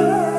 Oh.